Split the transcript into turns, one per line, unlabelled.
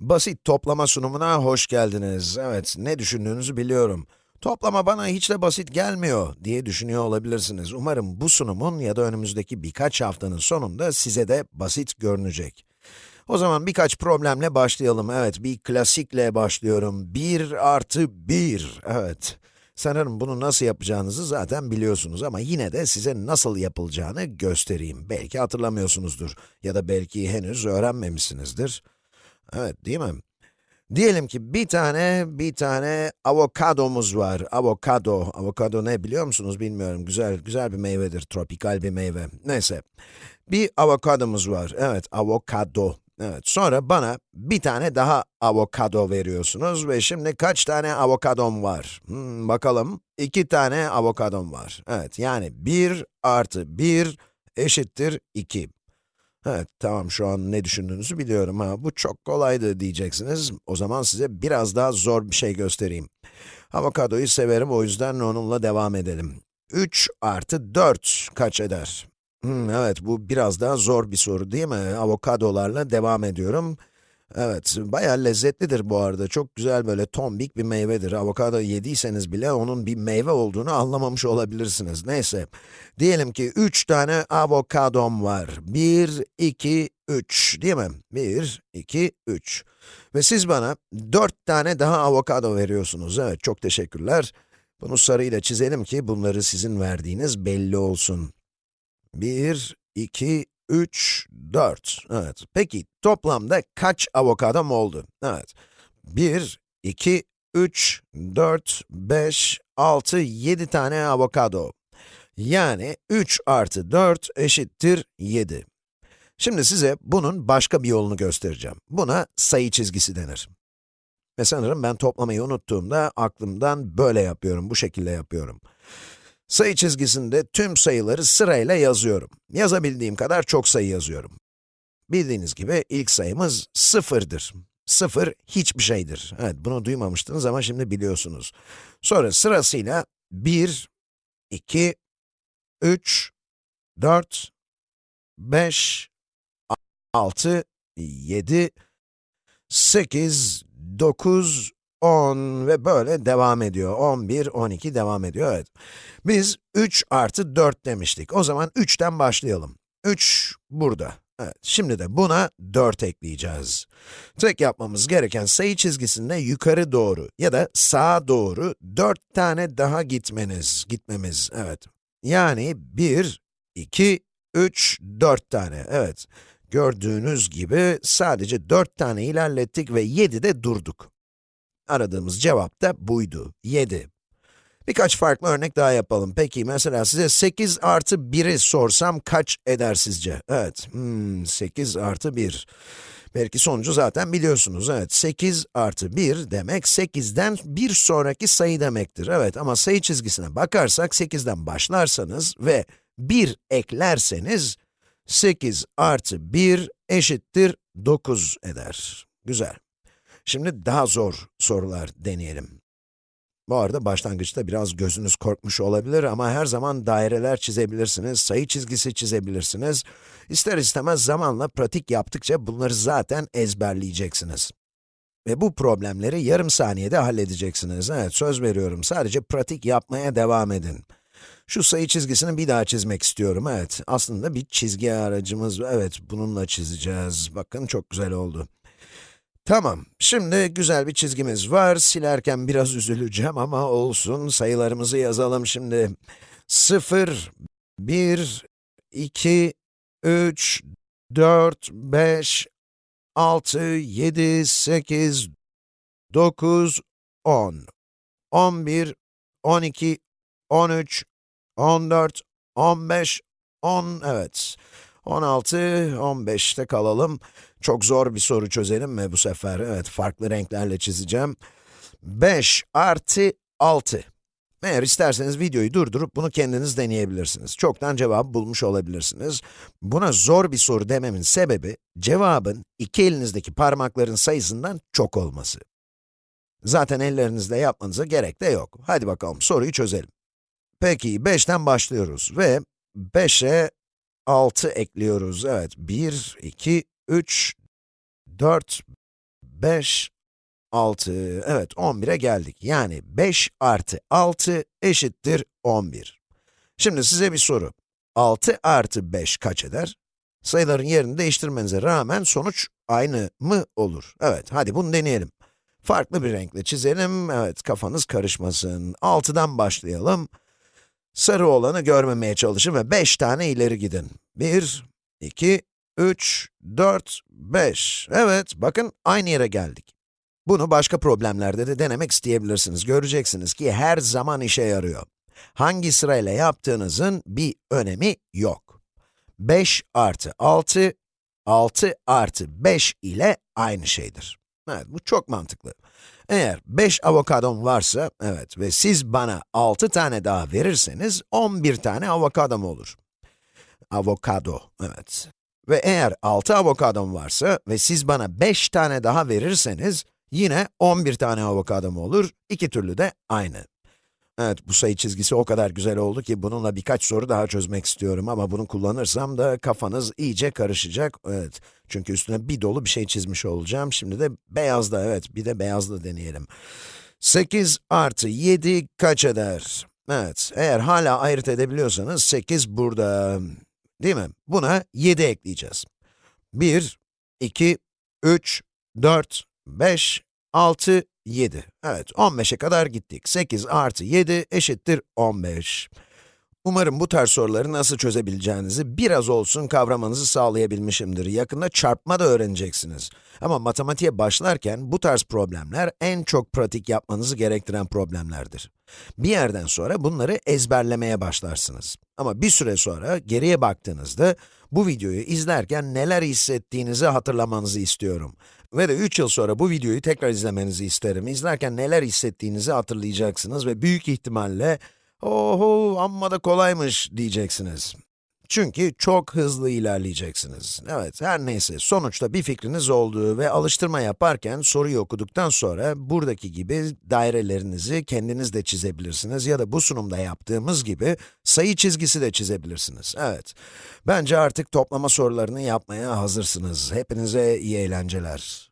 Basit toplama sunumuna hoş geldiniz. Evet, ne düşündüğünüzü biliyorum. Toplama bana hiç de basit gelmiyor diye düşünüyor olabilirsiniz. Umarım bu sunumun ya da önümüzdeki birkaç haftanın sonunda size de basit görünecek. O zaman birkaç problemle başlayalım. Evet, bir klasikle başlıyorum. 1 artı 1. Evet. Sanırım bunu nasıl yapacağınızı zaten biliyorsunuz ama yine de size nasıl yapılacağını göstereyim. Belki hatırlamıyorsunuzdur ya da belki henüz öğrenmemişsinizdir. Evet, değil mi? Diyelim ki bir tane, bir tane avokadomuz var. Avokado, avokado ne biliyor musunuz bilmiyorum. Güzel, güzel bir meyvedir, tropikal bir meyve. Neyse, bir avokadomuz var. Evet, avokado. Evet, sonra bana bir tane daha avokado veriyorsunuz ve şimdi kaç tane avokadom var? Hmm, bakalım, iki tane avokadom var. Evet, yani 1 artı 1 eşittir 2. Evet, tamam şu an ne düşündüğünüzü biliyorum ha, bu çok kolaydı diyeceksiniz. O zaman size biraz daha zor bir şey göstereyim. Avokadoyu severim, o yüzden onunla devam edelim. 3 artı 4 kaç eder? Hmm, evet, bu biraz daha zor bir soru değil mi? Avokadolarla devam ediyorum. Evet, bayağı lezzetlidir bu arada. Çok güzel böyle tombik bir meyvedir. Avokado yediyseniz bile onun bir meyve olduğunu anlamamış olabilirsiniz. Neyse, diyelim ki 3 tane avokadom var. 1, 2, 3 değil mi? 1, 2, 3. Ve siz bana 4 tane daha avokado veriyorsunuz. Evet, çok teşekkürler. Bunu sarıyla çizelim ki bunları sizin verdiğiniz belli olsun. 1, 2, 3, 4. Evet. Peki, toplamda kaç avokadom oldu? Evet. 1, 2, 3, 4, 5, 6, 7 tane avokado. Yani 3 artı 4 eşittir 7. Şimdi size bunun başka bir yolunu göstereceğim. Buna sayı çizgisi denir. Ve sanırım ben toplamayı unuttuğumda aklımdan böyle yapıyorum, bu şekilde yapıyorum. Sayı çizgisinde tüm sayıları sırayla yazıyorum. Yazabildiğim kadar çok sayı yazıyorum. Bildiğiniz gibi ilk sayımız sıfırdır. Sıfır hiçbir şeydir. Evet, bunu duymamıştınız ama şimdi biliyorsunuz. Sonra sırasıyla 1, 2, 3, 4, 5, 6, 7, 8, 9, 10 ve böyle devam ediyor. 11, 12 devam ediyor, evet. Biz 3 artı 4 demiştik. O zaman 3'ten başlayalım. 3 burada. Evet, şimdi de buna 4 ekleyeceğiz. Tek yapmamız gereken sayı çizgisinde yukarı doğru ya da sağa doğru 4 tane daha gitmeniz, gitmemiz, evet. Yani 1, 2, 3, 4 tane, evet. Gördüğünüz gibi sadece 4 tane ilerlettik ve 7'de durduk. Aradığımız cevap da buydu, 7. Birkaç farklı örnek daha yapalım. Peki, mesela size 8 artı 1'i sorsam kaç eder sizce? Evet, hmm, 8 artı 1. Belki sonucu zaten biliyorsunuz, evet. 8 artı 1 demek, 8'den bir sonraki sayı demektir. Evet, ama sayı çizgisine bakarsak, 8'den başlarsanız ve 1 eklerseniz, 8 artı 1 eşittir 9 eder. Güzel. Şimdi daha zor sorular deneyelim. Bu arada başlangıçta biraz gözünüz korkmuş olabilir ama her zaman daireler çizebilirsiniz, sayı çizgisi çizebilirsiniz. İster istemez zamanla pratik yaptıkça bunları zaten ezberleyeceksiniz. Ve bu problemleri yarım saniyede halledeceksiniz. Evet, söz veriyorum. Sadece pratik yapmaya devam edin. Şu sayı çizgisini bir daha çizmek istiyorum. Evet, aslında bir çizgi aracımız. Evet, bununla çizeceğiz. Bakın çok güzel oldu. Tamam, şimdi güzel bir çizgimiz var. Silerken biraz üzüleceğim ama olsun. Sayılarımızı yazalım şimdi. 0, 1, 2, 3, 4, 5, 6, 7, 8, 9, 10, 11, 12, 13, 14, 15, 10, evet. 16, 15'te kalalım. Çok zor bir soru çözelim mi bu sefer? Evet, farklı renklerle çizeceğim. 5 artı 6. Eğer isterseniz videoyu durdurup bunu kendiniz deneyebilirsiniz. Çoktan cevabı bulmuş olabilirsiniz. Buna zor bir soru dememin sebebi, cevabın iki elinizdeki parmakların sayısından çok olması. Zaten ellerinizle yapmanıza gerek de yok. Hadi bakalım soruyu çözelim. Peki 5'ten başlıyoruz ve 5'e 6 ekliyoruz. Evet, 1, 2, 3, 4, 5, 6, evet 11'e geldik. Yani 5 artı 6 eşittir 11. Şimdi size bir soru. 6 artı 5 kaç eder? Sayıların yerini değiştirmenize rağmen sonuç aynı mı olur? Evet, hadi bunu deneyelim. Farklı bir renkle çizelim, evet kafanız karışmasın. 6'dan başlayalım. Sarı olanı görmemeye çalışın ve 5 tane ileri gidin. 1, 2, 3, 4, 5. Evet, bakın aynı yere geldik. Bunu başka problemlerde de denemek isteyebilirsiniz. Göreceksiniz ki her zaman işe yarıyor. Hangi sırayla yaptığınızın bir önemi yok. 5 artı 6, 6 artı 5 ile aynı şeydir. Evet, bu çok mantıklı. Eğer 5 avokadom varsa, evet ve siz bana 6 tane daha verirseniz, 11 tane avokadom olur. Avokado, evet. Ve eğer 6 avokadom varsa ve siz bana 5 tane daha verirseniz, yine 11 tane avokadom olur, iki türlü de aynı. Evet, bu sayı çizgisi o kadar güzel oldu ki bununla birkaç soru daha çözmek istiyorum ama bunu kullanırsam da kafanız iyice karışacak. Evet, çünkü üstüne bir dolu bir şey çizmiş olacağım. Şimdi de beyazla, evet, bir de beyazla deneyelim. 8 artı 7 kaç eder? Evet, eğer hala ayırt edebiliyorsanız 8 burada. Değil mi? Buna 7 ekleyeceğiz. 1, 2, 3, 4, 5, 6, 7. Evet, 15'e kadar gittik. 8 artı 7 eşittir 15. Umarım bu tarz soruları nasıl çözebileceğinizi biraz olsun kavramanızı sağlayabilmişimdir. Yakında çarpma da öğreneceksiniz. Ama matematiğe başlarken bu tarz problemler en çok pratik yapmanızı gerektiren problemlerdir. Bir yerden sonra bunları ezberlemeye başlarsınız. Ama bir süre sonra geriye baktığınızda bu videoyu izlerken neler hissettiğinizi hatırlamanızı istiyorum. Ve de 3 yıl sonra bu videoyu tekrar izlemenizi isterim. İzlerken neler hissettiğinizi hatırlayacaksınız ve büyük ihtimalle Oho, amma da kolaymış diyeceksiniz. Çünkü çok hızlı ilerleyeceksiniz. Evet, her neyse, sonuçta bir fikriniz olduğu ve alıştırma yaparken soruyu okuduktan sonra buradaki gibi dairelerinizi kendiniz de çizebilirsiniz ya da bu sunumda yaptığımız gibi sayı çizgisi de çizebilirsiniz. Evet, bence artık toplama sorularını yapmaya hazırsınız. Hepinize iyi eğlenceler.